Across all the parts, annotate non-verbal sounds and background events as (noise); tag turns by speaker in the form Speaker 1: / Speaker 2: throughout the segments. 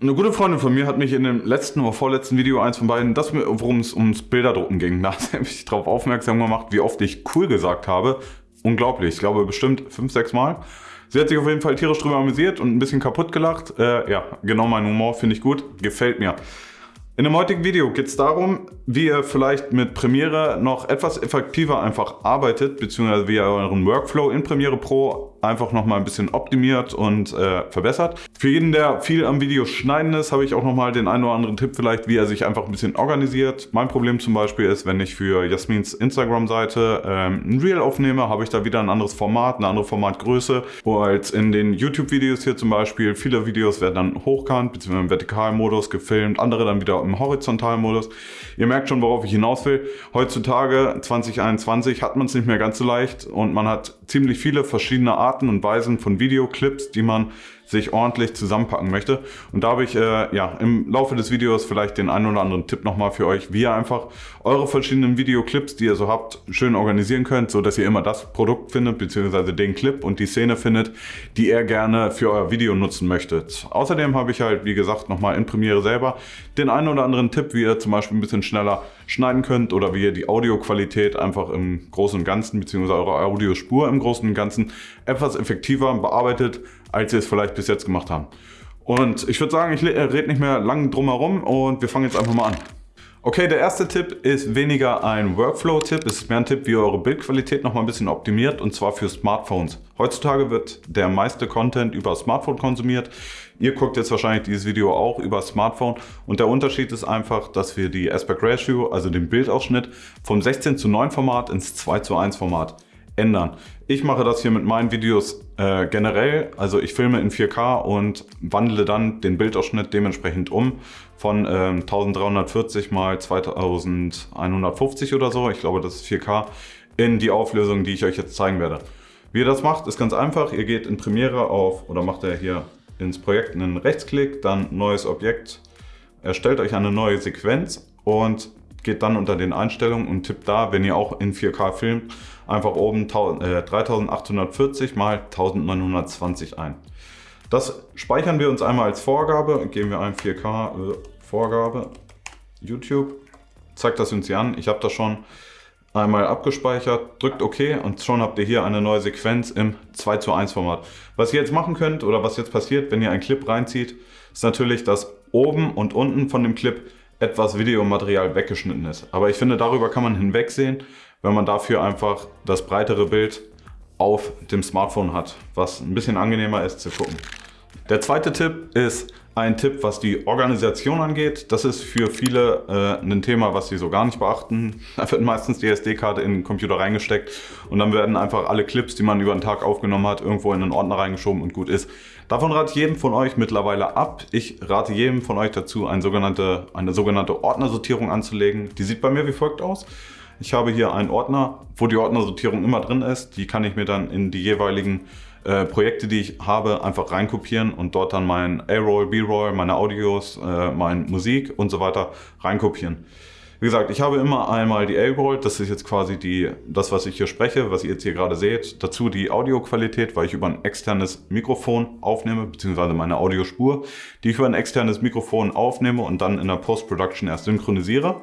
Speaker 1: Eine gute Freundin von mir hat mich in dem letzten oder vorletzten Video, eins von beiden, das worum es ums Bilderdrucken ging, (laughs) da hat mich darauf aufmerksam gemacht, wie oft ich cool gesagt habe. Unglaublich, ich glaube bestimmt fünf, sechs Mal. Sie hat sich auf jeden Fall tierisch drüber amüsiert und ein bisschen kaputt gelacht. Äh, ja, genau mein Humor, finde ich gut, gefällt mir. In dem heutigen Video geht es darum, wie ihr vielleicht mit Premiere noch etwas effektiver einfach arbeitet, beziehungsweise wie ihr euren Workflow in Premiere Pro einfach nochmal ein bisschen optimiert und äh, verbessert. Für jeden, der viel am Video schneiden ist, habe ich auch nochmal den einen oder anderen Tipp vielleicht, wie er sich einfach ein bisschen organisiert. Mein Problem zum Beispiel ist, wenn ich für Jasmins Instagram-Seite ähm, ein Reel aufnehme, habe ich da wieder ein anderes Format, eine andere Formatgröße, wo als in den YouTube-Videos hier zum Beispiel, viele Videos werden dann hochkant, beziehungsweise im Vertikalmodus gefilmt, andere dann wieder im Horizontalmodus. Ihr merkt schon, worauf ich hinaus will. Heutzutage, 2021, hat man es nicht mehr ganz so leicht und man hat ziemlich viele verschiedene Arten und Weisen von Videoclips, die man sich ordentlich zusammenpacken möchte. Und da habe ich äh, ja, im Laufe des Videos vielleicht den einen oder anderen Tipp nochmal für euch, wie ihr einfach eure verschiedenen Videoclips, die ihr so habt, schön organisieren könnt, so dass ihr immer das Produkt findet, beziehungsweise den Clip und die Szene findet, die ihr gerne für euer Video nutzen möchtet. Außerdem habe ich halt, wie gesagt, nochmal in Premiere selber den einen oder anderen Tipp, wie ihr zum Beispiel ein bisschen schneller schneiden könnt oder wie ihr die Audioqualität einfach im Großen und Ganzen, beziehungsweise eure Audiospur im Großen und Ganzen etwas effektiver bearbeitet, als sie es vielleicht bis jetzt gemacht haben. Und ich würde sagen, ich rede nicht mehr lang drum herum und wir fangen jetzt einfach mal an. Okay, der erste Tipp ist weniger ein Workflow-Tipp, es ist mehr ein Tipp, wie ihr eure Bildqualität noch mal ein bisschen optimiert und zwar für Smartphones. Heutzutage wird der meiste Content über Smartphone konsumiert. Ihr guckt jetzt wahrscheinlich dieses Video auch über Smartphone und der Unterschied ist einfach, dass wir die Aspect Ratio, also den Bildausschnitt, vom 16 zu 9 Format ins 2 zu 1 Format ändern. Ich mache das hier mit meinen Videos äh, generell, also ich filme in 4K und wandle dann den Bildausschnitt dementsprechend um von äh, 1340 mal 2150 oder so, ich glaube das ist 4K, in die Auflösung, die ich euch jetzt zeigen werde. Wie ihr das macht, ist ganz einfach. Ihr geht in Premiere auf, oder macht ihr hier ins Projekt einen Rechtsklick, dann neues Objekt, erstellt euch eine neue Sequenz und geht dann unter den Einstellungen und tippt da, wenn ihr auch in 4K filmt, einfach oben 3840 x 1920 ein. Das speichern wir uns einmal als Vorgabe, geben wir ein 4K äh, Vorgabe, YouTube, zeigt das uns hier an. Ich habe das schon einmal abgespeichert, drückt OK und schon habt ihr hier eine neue Sequenz im 2 zu 1 Format. Was ihr jetzt machen könnt oder was jetzt passiert, wenn ihr einen Clip reinzieht, ist natürlich, dass oben und unten von dem Clip etwas Videomaterial weggeschnitten ist. Aber ich finde, darüber kann man hinwegsehen, wenn man dafür einfach das breitere Bild auf dem Smartphone hat, was ein bisschen angenehmer ist zu gucken. Der zweite Tipp ist ein Tipp, was die Organisation angeht. Das ist für viele äh, ein Thema, was sie so gar nicht beachten. Da wird meistens die SD-Karte in den Computer reingesteckt und dann werden einfach alle Clips, die man über den Tag aufgenommen hat, irgendwo in einen Ordner reingeschoben und gut ist. Davon rate ich jedem von euch mittlerweile ab. Ich rate jedem von euch dazu, eine sogenannte, eine sogenannte Ordnersortierung anzulegen. Die sieht bei mir wie folgt aus. Ich habe hier einen Ordner, wo die Ordnersortierung immer drin ist. Die kann ich mir dann in die jeweiligen äh, Projekte, die ich habe, einfach reinkopieren und dort dann mein A-Roll, B-Roll, meine Audios, äh, meine Musik und so weiter reinkopieren. Wie gesagt, ich habe immer einmal die A-Roll, das ist jetzt quasi die, das, was ich hier spreche, was ihr jetzt hier gerade seht. Dazu die Audioqualität, weil ich über ein externes Mikrofon aufnehme, beziehungsweise meine Audiospur, die ich über ein externes Mikrofon aufnehme und dann in der Post-Production erst synchronisiere.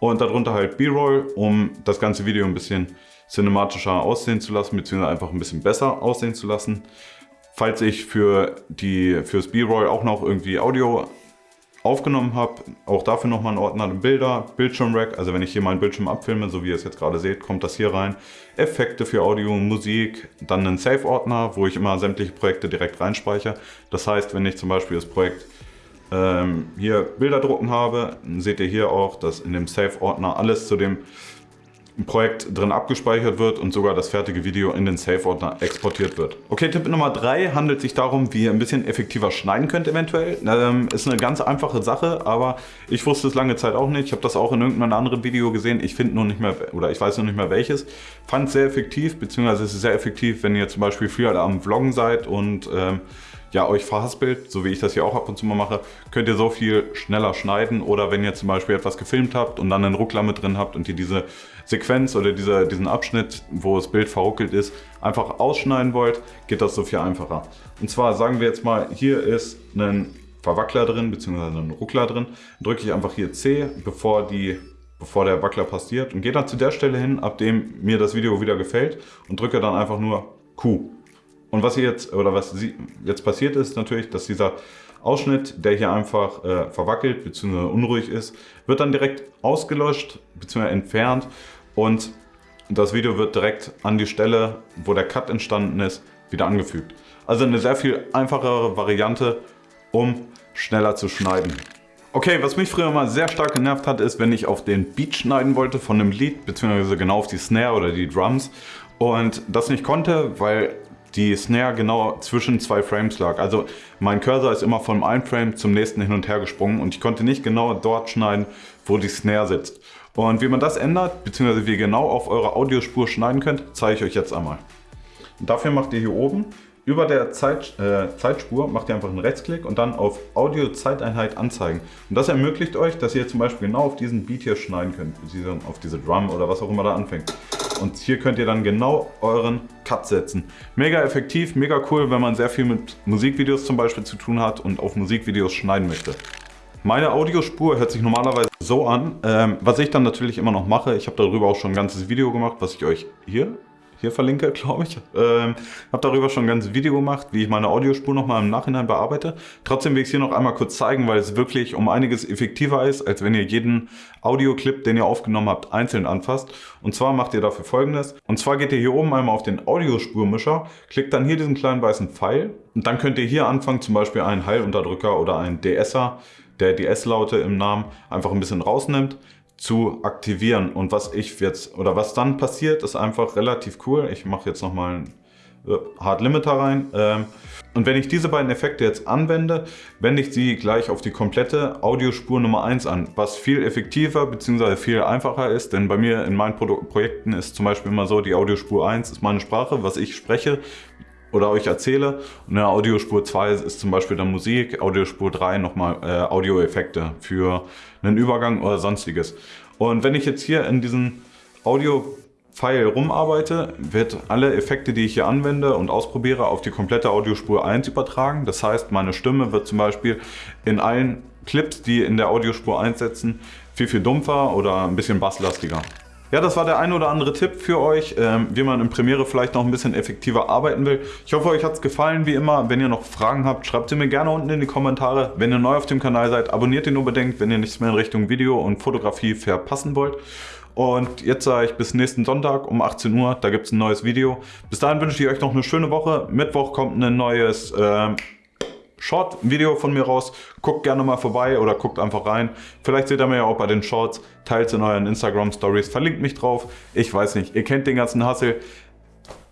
Speaker 1: Und darunter halt B-Roll, um das ganze Video ein bisschen cinematischer aussehen zu lassen, beziehungsweise einfach ein bisschen besser aussehen zu lassen. Falls ich für die, fürs B-Roll auch noch irgendwie Audio aufgenommen habe, auch dafür nochmal einen Ordner Bilder, Bildschirmrack, also wenn ich hier meinen Bildschirm abfilme, so wie ihr es jetzt gerade seht, kommt das hier rein. Effekte für Audio Musik, dann einen Save-Ordner, wo ich immer sämtliche Projekte direkt reinspeichere. Das heißt, wenn ich zum Beispiel das Projekt ähm, hier Bilder drucken habe, seht ihr hier auch, dass in dem Save-Ordner alles zu dem Projekt drin abgespeichert wird und sogar das fertige Video in den Save-Ordner exportiert wird. Okay, Tipp Nummer 3 handelt sich darum, wie ihr ein bisschen effektiver schneiden könnt eventuell. Ähm, ist eine ganz einfache Sache, aber ich wusste es lange Zeit auch nicht. Ich habe das auch in irgendeinem anderen Video gesehen. Ich finde nur nicht mehr, oder ich weiß noch nicht mehr welches. Fand es sehr effektiv, beziehungsweise es ist sehr effektiv, wenn ihr zum Beispiel viel am Vloggen seid und ähm, ja, euch verhaspelt, so wie ich das hier auch ab und zu mal mache, könnt ihr so viel schneller schneiden oder wenn ihr zum Beispiel etwas gefilmt habt und dann einen Ruckler mit drin habt und ihr diese Sequenz oder diese, diesen Abschnitt, wo das Bild verruckelt ist, einfach ausschneiden wollt, geht das so viel einfacher. Und zwar sagen wir jetzt mal, hier ist ein Verwackler drin, beziehungsweise einen Ruckler drin. Drücke ich einfach hier C, bevor, die, bevor der Wackler passiert und gehe dann zu der Stelle hin, ab dem mir das Video wieder gefällt und drücke dann einfach nur Q. Und was hier jetzt, oder was jetzt passiert ist natürlich, dass dieser Ausschnitt, der hier einfach äh, verwackelt bzw. unruhig ist, wird dann direkt ausgelöscht bzw. entfernt und das Video wird direkt an die Stelle, wo der Cut entstanden ist, wieder angefügt. Also eine sehr viel einfachere Variante, um schneller zu schneiden. Okay, was mich früher mal sehr stark genervt hat, ist, wenn ich auf den Beat schneiden wollte von einem Lied, beziehungsweise genau auf die Snare oder die Drums und das nicht konnte, weil die Snare genau zwischen zwei Frames lag. Also mein Cursor ist immer von einem Frame zum nächsten hin und her gesprungen und ich konnte nicht genau dort schneiden, wo die Snare sitzt. Und wie man das ändert, beziehungsweise wie ihr genau auf eure Audiospur schneiden könnt, zeige ich euch jetzt einmal. Und dafür macht ihr hier oben über der Zeit, äh, Zeitspur macht ihr einfach einen Rechtsklick und dann auf Audio Zeiteinheit anzeigen. Und das ermöglicht euch, dass ihr zum Beispiel genau auf diesen Beat hier schneiden könnt, auf diese Drum oder was auch immer da anfängt. Und hier könnt ihr dann genau euren Cut setzen. Mega effektiv, mega cool, wenn man sehr viel mit Musikvideos zum Beispiel zu tun hat und auf Musikvideos schneiden möchte. Meine Audiospur hört sich normalerweise so an. Ähm, was ich dann natürlich immer noch mache, ich habe darüber auch schon ein ganzes Video gemacht, was ich euch hier hier verlinke, (laughs) glaube ich. Ähm, habe darüber schon ein ganzes Video gemacht, wie ich meine Audiospur nochmal im Nachhinein bearbeite. Trotzdem will ich es hier noch einmal kurz zeigen, weil es wirklich um einiges effektiver ist, als wenn ihr jeden Audioclip, den ihr aufgenommen habt, einzeln anfasst. Und zwar macht ihr dafür folgendes. Und zwar geht ihr hier oben einmal auf den Audiospurmischer, klickt dann hier diesen kleinen weißen Pfeil und dann könnt ihr hier anfangen, zum Beispiel einen Heilunterdrücker oder einen DSer, der die S-Laute im Namen einfach ein bisschen rausnimmt zu aktivieren. Und was ich jetzt, oder was dann passiert, ist einfach relativ cool. Ich mache jetzt nochmal einen äh, Hard Limiter rein. Ähm, und wenn ich diese beiden Effekte jetzt anwende, wende ich sie gleich auf die komplette Audiospur Nummer 1 an, was viel effektiver bzw. viel einfacher ist, denn bei mir in meinen Pro Projekten ist zum Beispiel immer so, die Audiospur 1 ist meine Sprache, was ich spreche oder euch erzähle und in der Audiospur 2 ist zum Beispiel dann Musik, Audiospur 3 nochmal äh, Audioeffekte für einen Übergang oder sonstiges. Und wenn ich jetzt hier in diesem Audio-File rumarbeite, wird alle Effekte, die ich hier anwende und ausprobiere, auf die komplette Audiospur 1 übertragen. Das heißt, meine Stimme wird zum Beispiel in allen Clips, die in der Audiospur 1 setzen, viel, viel dumpfer oder ein bisschen basslastiger. Ja, das war der ein oder andere Tipp für euch, ähm, wie man in Premiere vielleicht noch ein bisschen effektiver arbeiten will. Ich hoffe, euch hat es gefallen, wie immer. Wenn ihr noch Fragen habt, schreibt sie mir gerne unten in die Kommentare. Wenn ihr neu auf dem Kanal seid, abonniert ihn unbedingt, wenn ihr nichts mehr in Richtung Video und Fotografie verpassen wollt. Und jetzt sage ich bis nächsten Sonntag um 18 Uhr, da gibt es ein neues Video. Bis dahin wünsche ich euch noch eine schöne Woche. Mittwoch kommt ein neues... Äh, Short-Video von mir raus. Guckt gerne mal vorbei oder guckt einfach rein. Vielleicht seht ihr mir ja auch bei den Shorts. Teilt in euren Instagram-Stories. Verlinkt mich drauf. Ich weiß nicht. Ihr kennt den ganzen Hassel.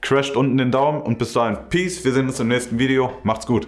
Speaker 1: Crasht unten den Daumen und bis dahin Peace. Wir sehen uns im nächsten Video. Macht's gut.